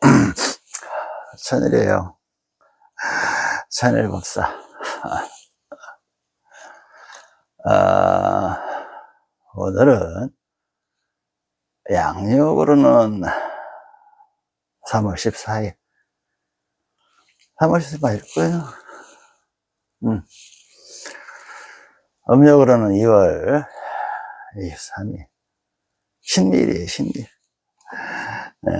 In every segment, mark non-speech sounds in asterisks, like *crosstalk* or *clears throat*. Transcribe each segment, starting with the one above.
*clears throat* 천일이에요. 천일 법사. *laughs* 아, 오늘은 양력으로는 3월 14일. 3월 14일 거예요. 음. 음력으로는 2월 23일. 신일이에요, 신일. 네.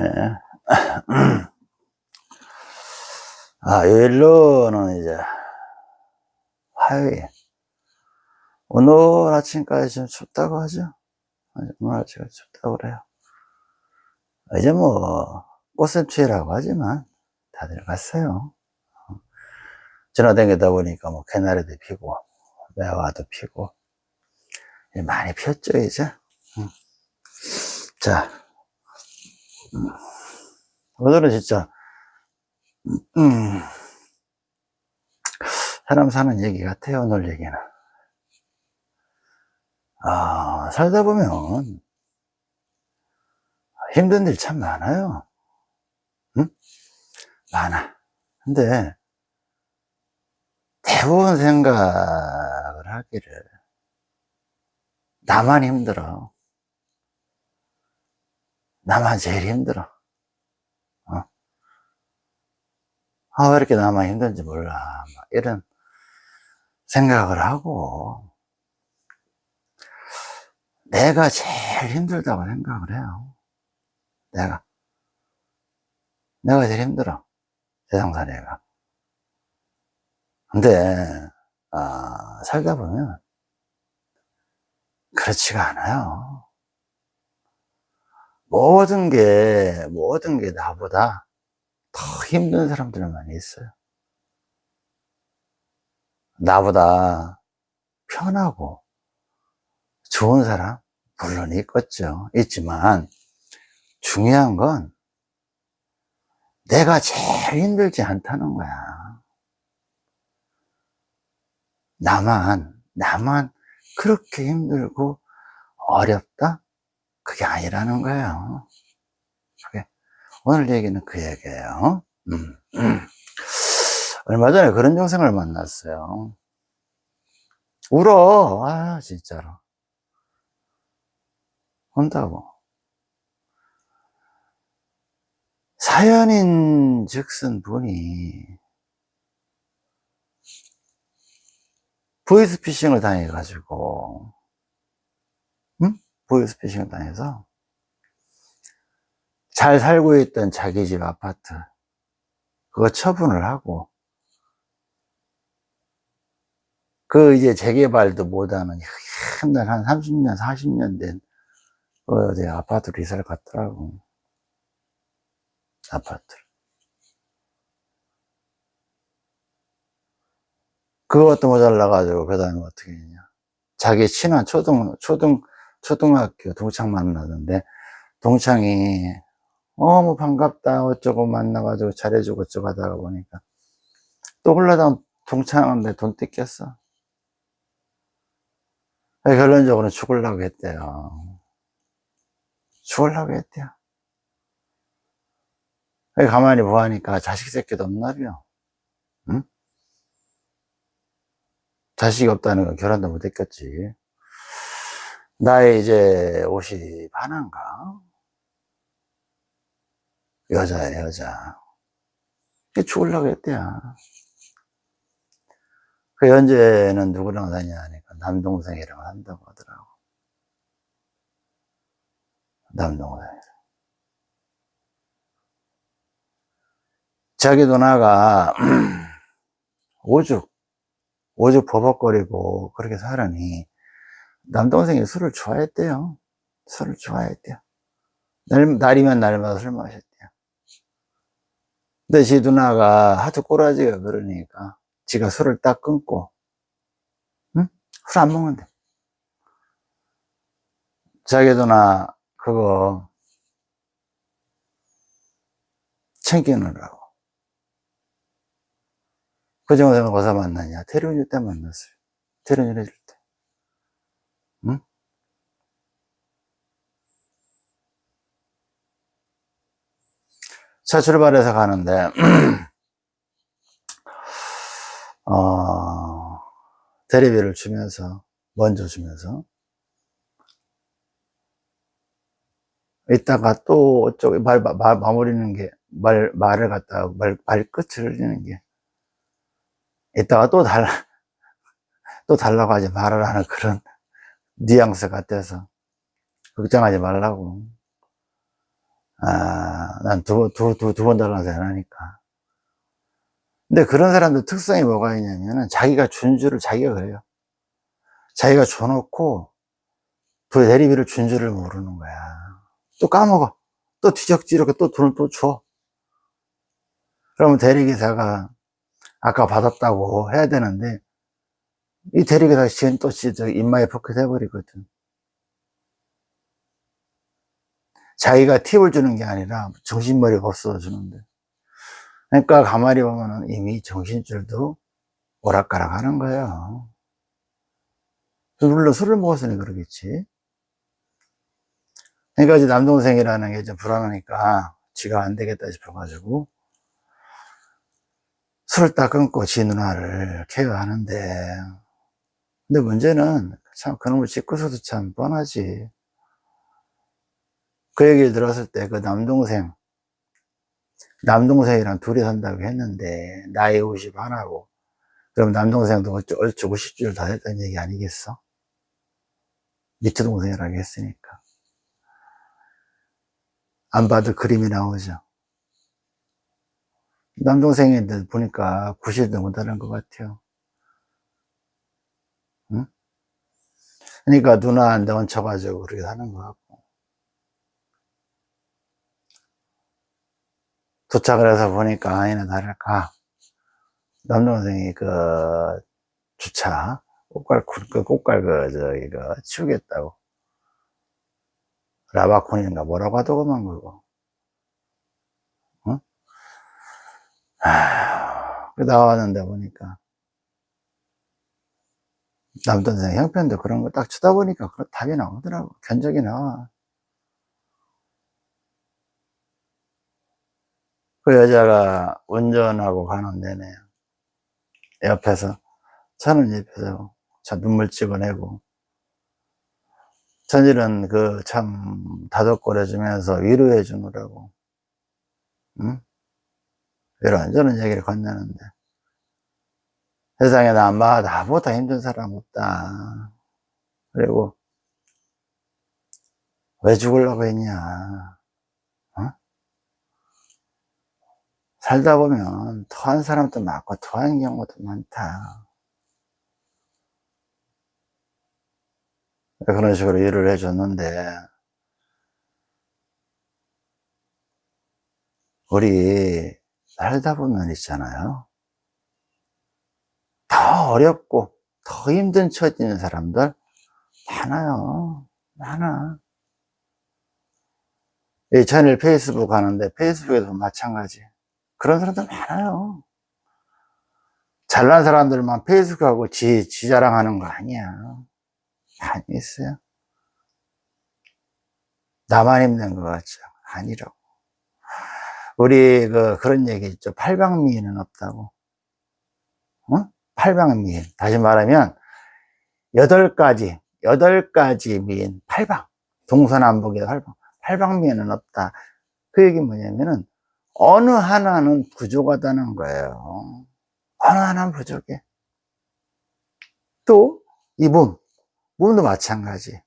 아, 요일로는 이제 화요일. 오늘 아침까지 좀 춥다고 하죠? 오늘 아침까지 춥다고 그래요. 이제 뭐, 꽃샘추위라고 하지만 다들 갔어요. 지나다니다 보니까 뭐, 개나리도 피고, 매화도 피고, 많이 피었죠, 이제. 자, 오늘은 진짜, 음, 사람 사는 얘기 같아요, 오늘 얘기는. 아, 살다 보면 힘든 일 참 많아요. 응? 많아. 근데 대부분 생각을 하기를 나만 힘들어. 나만 제일 힘들어. 어? 아, 왜 이렇게 나만 힘든지 몰라. 이런 생각을 하고, 내가 제일 힘들다고 생각을 해요. 내가. 내가 제일 힘들어. 세상살이가. 근데, 아, 살다 보면, 그렇지가 않아요. 모든 게, 모든 게 나보다 더 힘든 사람들 많이 있어요. 나보다 편하고 좋은 사람, 물론 있겠죠. 있지만, 중요한 건 내가 제일 힘들지 않다는 거야. 나만, 나만 그렇게 힘들고 어렵다? 그게 아니라는 거예요. 그게 오늘 얘기는 그 얘기예요. 음, 음. 얼마 전에 그런 영상을 만났어요. 울어. 아, 진짜로. 온다고. 사연인 즉슨 분이 보이스피싱을 당해가지고, 응? 보이스피싱을 당해서 잘 살고 있던 자기 집 아파트, 그거 처분을 하고, 그 이제 재개발도 못하는 옛날 한 30년, 40년 된 어제 아파트로 이사를 갔더라고. 아파트를. 그것도 모자라가지고, 그 다음에 어떻게 했냐. 자기 친한 초등, 초등, 초등학교 동창 만나던데, 동창이, 어, 뭐 반갑다, 어쩌고 만나가지고 잘해주고 어쩌고 하다가 보니까, 또 흘러다가 동창한테 돈 뜯겼어. 결론적으로 죽으려고 했대요. 죽으려고 했대요. 가만히 보하니까 자식 새끼도 없나벼. 응? 자식이 없다는 건 결혼도 못 했겠지. 나의 이제 옷이 반한가? 여자야, 여자. 죽으려고 했대요. 그 현재는 누구랑 사냐 하니까 남동생이랑 한다고 하더라고. 남동생. 자기 누나가 *clears throat* 오죽, 오죽 버벅거리고 그렇게 살으니 남동생이 술을 좋아했대요. 술을 좋아했대요. 날, 날이면 날마다 술 마셨대요. 근데 지 누나가 하도 꼬라지가 그러니까 지가 술을 딱 끊고 응? 술 안 먹는데 자기 누나 그거 챙기느라고 그 정도면 어디서 만나냐? 태륜일 때 만났어요. 해줄 때. 응? 차 출발해서 가는데, *clears throat* 어, 대리비를 주면서, 먼저 주면서, 이따가 또, 어쩌고, 말, 말, 마무리는 게, 말, 말을 갖다가, 말, 말끝을 흘리는 게, 이따가 또 달라, *laughs* 또 달라고 하지 말을 하는 그런 *laughs* 뉘앙스 같아서, 걱정하지 말라고. 아, 난 두, 번- 두, 두, 두 번 달라서 안 하니까. 근데 그런 사람들 특성이 뭐가 있냐면은 자기가 준 줄을 자기가 그래요. 자기가 줘놓고 그 대리비를 준 줄을 모르는 거야. 또 까먹어. 또 뒤적지르고 또 돈을 또 줘. 그러면 대리기사가 아까 받았다고 해야 되는데 이 대리기사가 지금 또 입마에 포켓 해버리거든. 자기가 팁을 주는 게 아니라 정신머리가 없어서 주는데. 그러니까 가만히 보면은 이미 정신줄도 오락가락 하는 거예요. 물론 술을 먹었으니 그러겠지. 그러니까 이제 남동생이라는 게 좀 불안하니까 지가 안 되겠다 싶어가지고 술을 딱 끊고 지 누나를 케어하는데 근데 문제는 참 그놈을 짓고서도 참 뻔하지. 그 얘기를 들었을 때 그 남동생 남동생이랑 둘이 산다고 했는데 나이 50 하나고 그럼 남동생도 어쩌, 어쩌고 10줄 다 됐다는 얘기 아니겠어? 밑에 동생이라고 했으니까 안 봐도 그림이 나오죠 남동생인데 보니까 90도 못하는 것 같아요 응? 그러니까 누나한테 얹혀가지고 그렇게 하는 것 같고 도착을 해서 보니까 아니나 다를까. 남동생이 그 주차 꽃갈 그 꽃갈 그 저기 그 치우겠다고. 라바콘인가 뭐라고 하더구만 그거. 어? 아, 그 나왔는데 보니까. 남동생 형편도 그런 거 딱 쳐다보니까 그 답이 나오더라고. 견적이 나와 그 여자가 운전하고 가는 내내 옆에서 저는 옆에서 저 눈물 찍어내고 전일은 그 참 다독거려 주면서 위로해 주느라고 응? 이런저런 얘기를 건네는데. 세상에 나 나보다 힘든 사람 없다. 그리고 왜 죽으려고 했냐 살다 보면 토한 사람도 많고 토한 경우도 많다. 그런 식으로 일을 해줬는데 우리 살다 보면 있잖아요. 더 어렵고 더 힘든 처지 있는 사람들 많아요. 많아. 이 전일 페이스북 하는데 페이스북에도 마찬가지 그런 사람들 많아요 잘난 사람들만 페이스북하고 지, 지 자랑하는 거 아니야 많이 있어요. 나만 힘든 것 같죠? 아니라고. 우리 그 그런 얘기 있죠. 팔방미인은 없다고. 어? 팔방미인. 다시 말하면 여덟 가지, 여덟 가지 미인, 팔방. 동서남북의 팔방. 팔방미인은 없다. 그 얘기 뭐냐면은 어느 하나는 부족하다는 거예요. 어느 하나는 부족해. 또 이 몸, 몸도 마찬가지.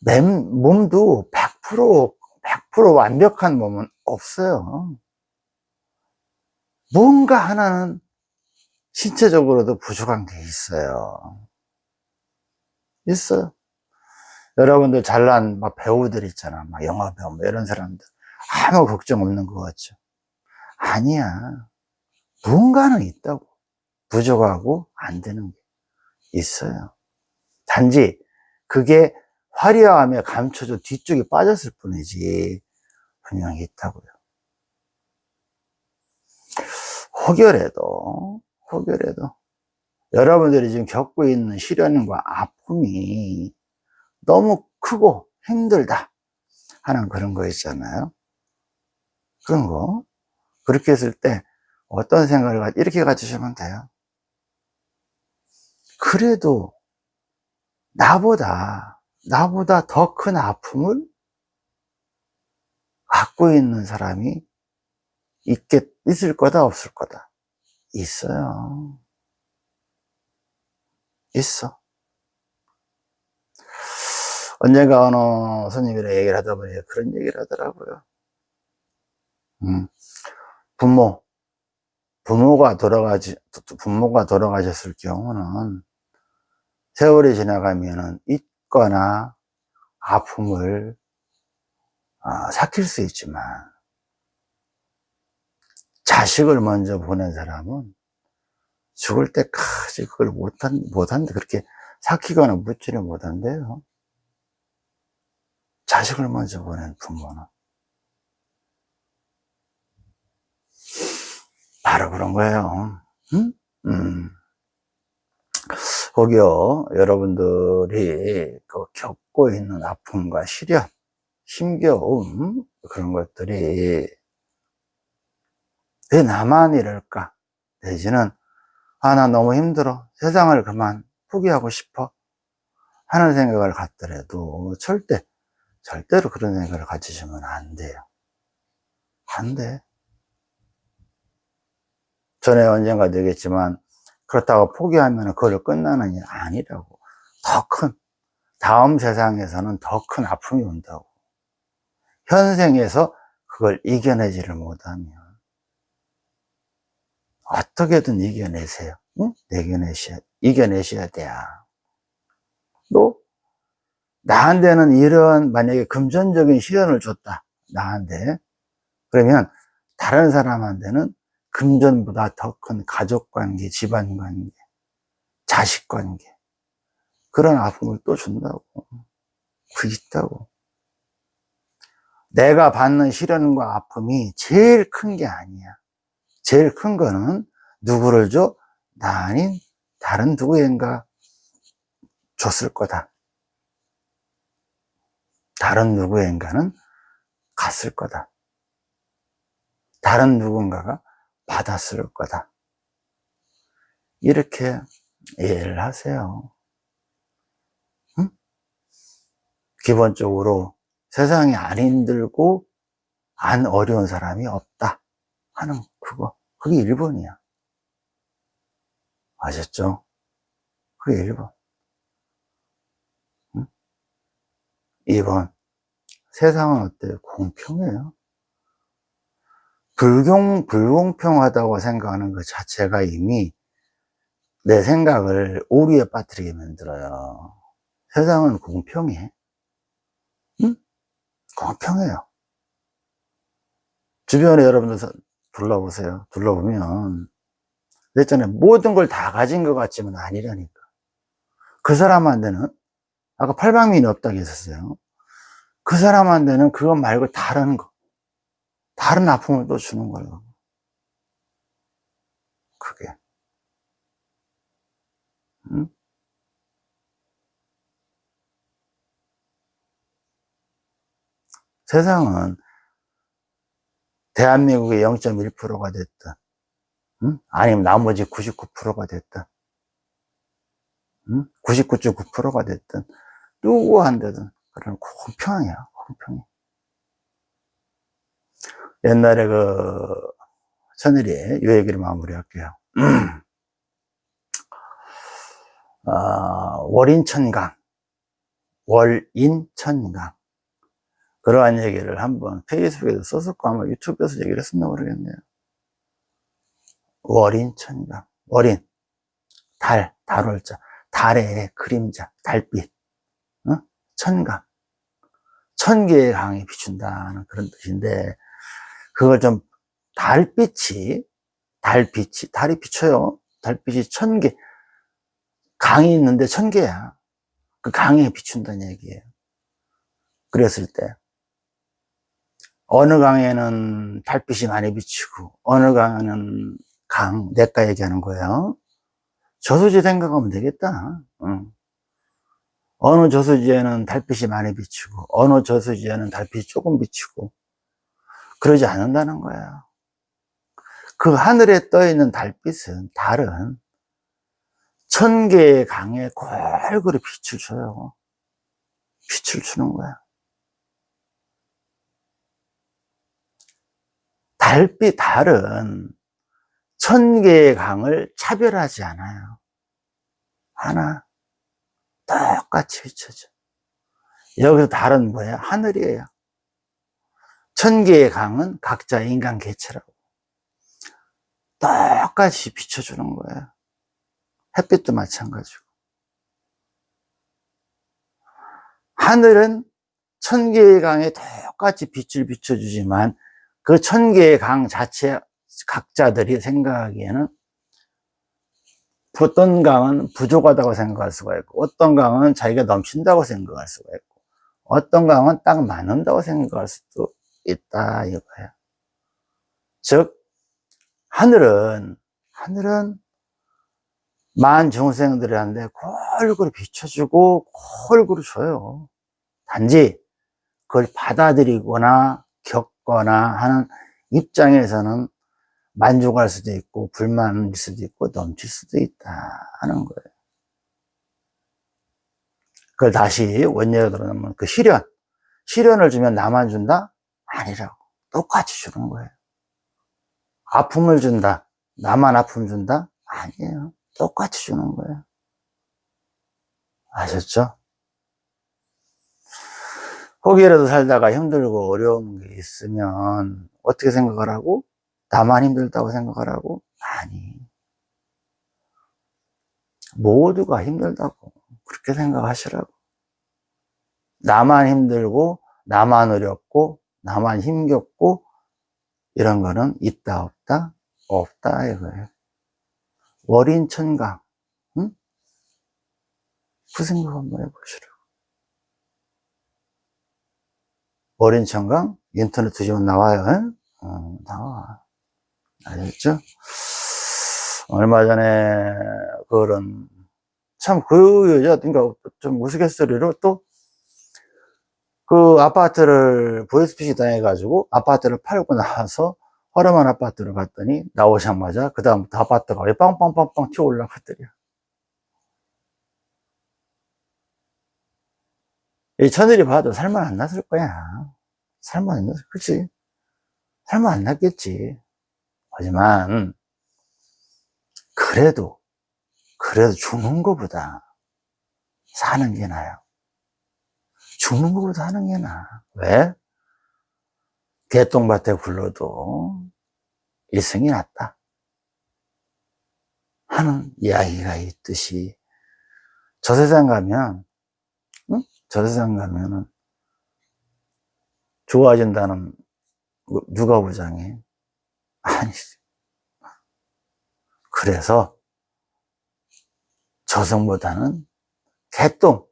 맨, 몸도 100%, 100% 완벽한 몸은 없어요. 뭔가 하나는 신체적으로도 부족한 게 있어요. 있어요. 여러분들 잘난 막 배우들 있잖아. 막 영화 배우, 뭐 이런 사람들. 아무 걱정 없는 것 같죠. 아니야. 뭔가는 있다고. 부족하고 안 되는 게 있어요. 단지 그게 화려함에 감춰져 뒤쪽에 빠졌을 뿐이지 분명히 있다고요. 혹여라도 혹여라도 여러분들이 지금 겪고 있는 시련과 아픔이 너무 크고 힘들다 하는 그런 거 있잖아요. 그런 거. 그렇게 했을 때 어떤 생각을 가, 이렇게 가지시면 돼요. 그래도 나보다, 나보다 더 큰 아픔을 갖고 있는 사람이 있겠, 있을 거다, 없을 거다. 있어요. 있어. 언젠가 어느 손님이랑 얘기를 하다 보니 그런 얘기를 하더라고요. 음, 부모, 부모가 돌아가지, 부모가 돌아가셨을 경우는 세월이 지나가면은 있거나 아픔을 아, 삭힐 수 있지만 자식을 먼저 보낸 사람은 죽을 때까지 그걸 못한, 못한다. 그렇게 삭히거나 묻지를 못한대요. 자식을 먼저 보낸 부모는. 바로 그런 거예요. 응? 음. 거기요, 여러분들이 그 겪고 있는 아픔과 시련, 힘겨움, 그런 것들이 왜 나만 이럴까? 내지는, 아, 나 너무 힘들어. 세상을 그만 포기하고 싶어. 하는 생각을 갖더라도 절대, 절대로 그런 생각을 가지시면 안 돼요. 안 돼. 전에 언젠가 되겠지만, 그렇다고 포기하면 그걸 끝나는 일 아니라고. 더 큰, 다음 세상에서는 더 큰 아픔이 온다고. 현생에서 그걸 이겨내지를 못하면, 어떻게든 이겨내세요. 응? 이겨내셔야, 이겨내셔야 돼요. 또, 나한테는 이런, 만약에 금전적인 시련을 줬다. 나한테. 그러면, 다른 사람한테는 금전보다 더 큰 가족 관계, 집안 관계, 자식 관계. 그런 아픔을 또 준다고. 그 있다고. 내가 받는 시련과 아픔이 제일 큰 게 아니야. 제일 큰 거는 누구를 줘? 나 아닌 다른 누구인가 줬을 거다. 다른 누구인가는 갔을 거다. 다른 누군가가 받았을 거다. 이렇게 이해를 하세요. 응? 기본적으로 세상에 안 힘들고 안 어려운 사람이 없다 하는 그거 그게 1번이야 아셨죠? 그게 1번 응? 2번 세상은 어때요? 공평해요 불공, 불공평하다고 생각하는 것 자체가 이미 내 생각을 오류에 빠뜨리게 만들어요. 세상은 공평해. 응? 공평해요. 주변에 여러분들 둘러보세요. 둘러보면, 그랬잖아요. 모든 걸 다 가진 것 같지만 아니라니까. 그 사람한테는, 아까 팔방민이 없다고 했었어요. 그 사람한테는 그것 말고 다른 거, 다른 아픔을 또 주는 거예요. 그게. 응? 세상은 대한민국의 0.1%가 됐든, 응? 아니면 나머지 99%가 됐든, 응? 99.9%가 됐든, 누구한테든, 그런 공평해요, 공평해. 옛날에 그, 천일이 요 얘기를 마무리할게요. 아, 월인천강, 월인천강. 그러한 얘기를 한번 페이스북에도 썼었고 아마 유튜브에서 얘기를 했었나 모르겠네요. 월인천강, 월인, 달, 달월자, 달의 그림자, 달빛, 어? 천강, 천 개의 강이 비춘다는 그런 뜻인데 그걸 좀 달빛이 달빛이 달이 비춰요. 달빛이 천 개, 강이 있는데 천 개야. 그 강에 비춘다는 얘기예요. 그랬을 때 어느 강에는 달빛이 많이 비치고 어느 강에는 강 내가 얘기하는 거예요. 저수지 생각하면 되겠다. 응. 어느 저수지에는 달빛이 많이 비치고 어느 저수지에는 달빛이 조금 비치고 그러지 않는다는 거야. 그 하늘에 떠 있는 달빛은 달은 천 개의 강에 골고루 빛을 줘요. 빛을 주는 거야. 달빛, 달은 천 개의 강을 차별하지 않아요. 하나, 똑같이 비춰져. 여기서 달은 뭐야? 하늘이에요. 천 개의 강은 각자 인간 개체라고. 똑같이 비춰주는 거예요. 햇빛도 마찬가지고. 하늘은 천 개의 강에 똑같이 빛을 비춰주지만 그 천 개의 강 자체 각자들이 생각하기에는 어떤 강은 부족하다고 생각할 수가 있고 어떤 강은 자기가 넘친다고 생각할 수가 있고 어떤 강은 딱 맞는다고 생각할 수도 있다 이거예요. 즉 하늘은 하늘은 만 중생들한테 골고루 비춰주고 골고루 줘요. 단지 그걸 받아들이거나 겪거나 하는 입장에서는 만족할 수도 있고 불만일 수도 있고 넘칠 수도 있다 하는 거예요. 그걸 다시 원예로 들어놓으면 그 시련 시련을 주면 나만 준다? 아니라고 똑같이 주는 거예요. 아픔을 준다. 나만 아픔 준다? 아니에요. 똑같이 주는 거예요. 아셨죠? 거기라도 살다가 힘들고 어려운 게 있으면 어떻게 생각을 하고? 나만 힘들다고 생각을 하고? 아니. 모두가 힘들다고. 그렇게 생각하시라고. 나만 힘들고, 나만 어렵고, 나만 힘겹고, 이런 거는 있다, 없다? 없다, 이거예요. 월인 천강, 응? 그 생각 한번 해보시라고. 월인 천강, 인터넷 뒤지면 나와요, 응? 어, 나와. 아셨죠? 얼마 전에, 그런, 참, 그 여자, 그러니까 좀 우스갯소리로 또, 그 아파트를 보이스피싱 당해가지고 아파트를 팔고 나와서 허름한 아파트를 갔더니 나오자마자 그 다음부터 아파트가 왜 빵빵빵빵 튀어 올라갔더래요. 이 천일이 봐도 살만 안 났을 거야. 살만 안 났을, 그치? 살만 안 났겠지. 하지만, 그래도, 그래도 죽는 것보다 사는 게 나아요. 죽는 것보다 하는 게 나아. 왜? 개똥밭에 굴러도 일승이 낫다. 하는 이야기가 있듯이 저 세상 가면 응? 저 세상 가면은 좋아진다는 누가 보장해? 아니지. 그래서 저승보다는 개똥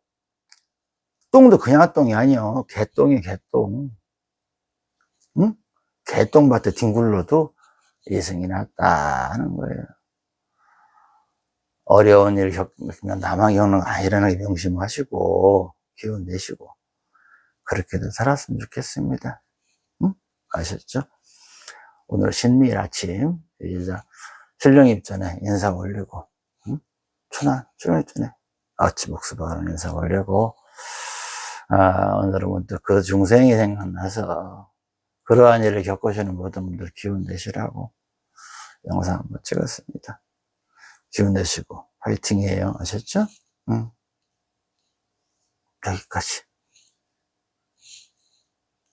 똥도 그냥 똥이 아니요 개똥이 개똥 응? 개똥밭에 뒹굴러도 예승이 낫다 하는 거예요 어려운 일 겪으면 나만 겪는 거 아니라는 게 명심하시고 기운 내시고 그렇게도 살았으면 좋겠습니다 응? 아셨죠? 오늘 신미일 아침 이제 신령 입 전에 인사 올리고 응?春화 출연입 전에 아침 복습하는 인사 올리고 아, 오늘은 문득 그 중생이 생각나서 그러한 일을 겪으시는 모든 분들 기운 내시라고 영상 한번 찍었습니다. 기운 내시고 화이팅이에요. 아셨죠? 응. 여기까지.